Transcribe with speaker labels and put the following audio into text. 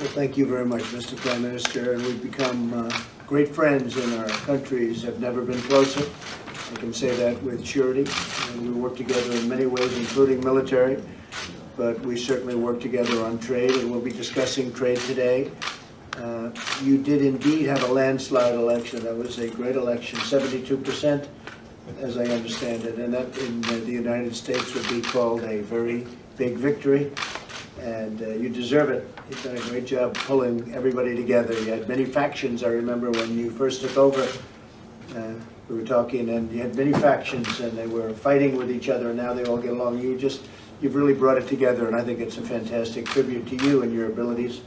Speaker 1: Well, thank you very much, Mr. Prime Minister, and we've become uh, great friends and our countries have never been closer. I can say that with surety. And we work together in many ways, including military, but we certainly work together on trade, and we'll be discussing trade today. Uh, You did indeed have a landslide election. That was a great election, 72%, as I understand it, and that in the United States would be called a very big victory and uh, you deserve it. You've done a great job pulling everybody together. You had many factions, I remember when you first took over. Uh, We were talking, and you had many factions, and they were fighting with each other, and now they all get along. You just, you've really brought it together, and I think it's a fantastic tribute to you and your abilities.